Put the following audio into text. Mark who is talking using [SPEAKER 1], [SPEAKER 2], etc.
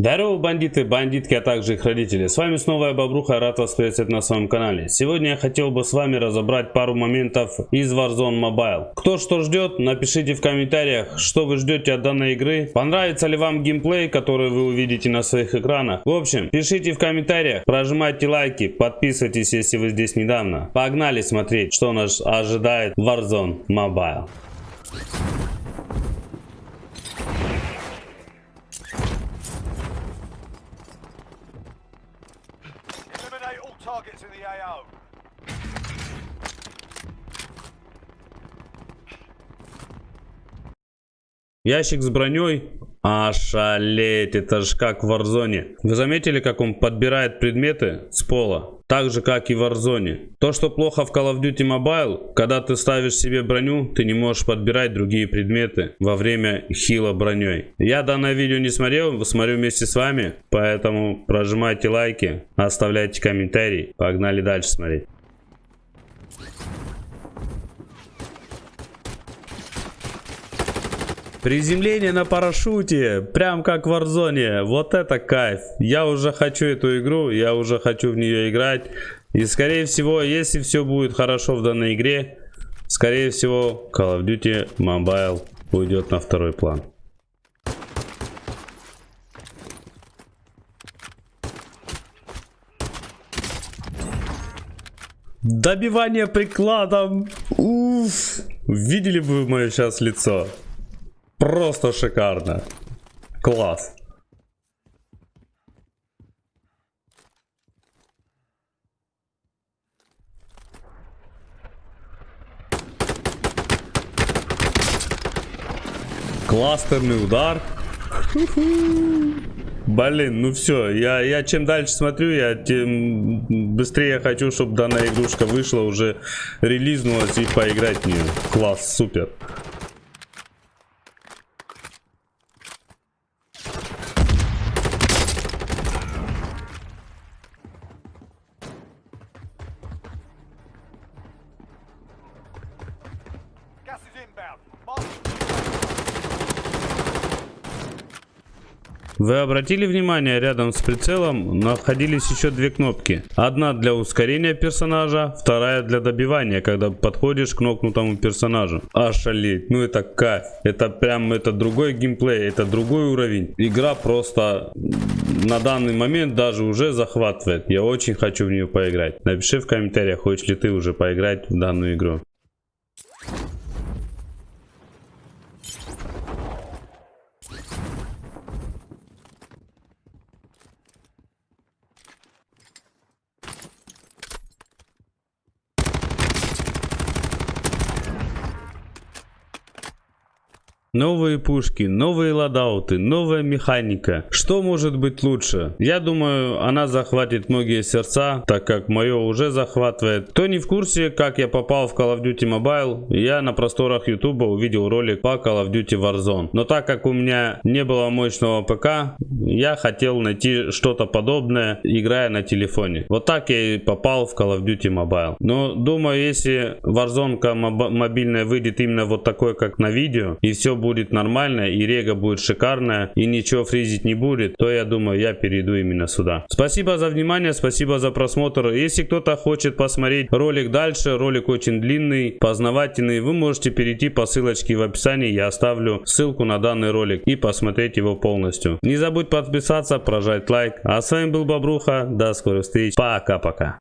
[SPEAKER 1] Здорово, бандиты, бандитки, а также их родители. С вами снова я, Бобруха, рад вас приветствовать на своем канале. Сегодня я хотел бы с вами разобрать пару моментов из Warzone Mobile. Кто что ждет, напишите в комментариях, что вы ждете от данной игры. Понравится ли вам геймплей, который вы увидите на своих экранах. В общем, пишите в комментариях, прожимайте лайки, подписывайтесь, если вы здесь недавно. Погнали смотреть, что нас ожидает Warzone Mobile.
[SPEAKER 2] Targets in the AO.
[SPEAKER 1] Ящик с броней. Ошалеть, это же как в Warzone. Вы заметили, как он подбирает предметы с пола? Так же, как и в Warzone. То, что плохо в Call of Duty Mobile, когда ты ставишь себе броню, ты не можешь подбирать другие предметы во время хила броней. Я данное видео не смотрел, смотрю вместе с вами, поэтому прожимайте лайки, оставляйте комментарии. Погнали дальше смотреть. Приземление на парашюте, прям как в Warzone. Вот это кайф. Я уже хочу эту игру, я уже хочу в нее играть. И скорее всего, если все будет хорошо в данной игре, скорее всего, Call of Duty Mobile уйдет на второй план. Добивание прикладом. Уф. Видели бы вы мое сейчас лицо? Просто шикарно. Класс. Кластерный удар. Блин, ну все, я, я чем дальше смотрю, я тем быстрее хочу, чтобы данная игрушка вышла, уже релизнулась и поиграть в нее. Класс, супер. Вы обратили внимание, рядом с прицелом находились еще две кнопки. Одна для ускорения персонажа, вторая для добивания, когда подходишь к нокнутому персонажу. Ошалеть, ну это кайф. Это прям, это другой геймплей, это другой уровень. Игра просто на данный момент даже уже захватывает. Я очень хочу в нее поиграть. Напиши в комментариях, хочешь ли ты уже поиграть в данную игру. Новые пушки, новые ладауты, новая механика. Что может быть лучше? Я думаю, она захватит многие сердца, так как мое уже захватывает. Кто не в курсе, как я попал в Call of Duty Mobile, я на просторах YouTube увидел ролик по Call of Duty Warzone. Но так как у меня не было мощного ПК, я хотел найти что-то подобное, играя на телефоне. Вот так я и попал в Call of Duty Mobile. Но думаю, если Warzone мобильная выйдет именно вот такой, как на видео, и все будет нормально, и рега будет шикарная, и ничего фризить не будет, то я думаю, я перейду именно сюда. Спасибо за внимание, спасибо за просмотр. Если кто-то хочет посмотреть ролик дальше, ролик очень длинный, познавательный, вы можете перейти по ссылочке в описании, я оставлю ссылку на данный ролик и посмотреть его полностью. Не забудь подписаться, прожать лайк. А с вами был Бобруха, до скорых встреч, пока-пока.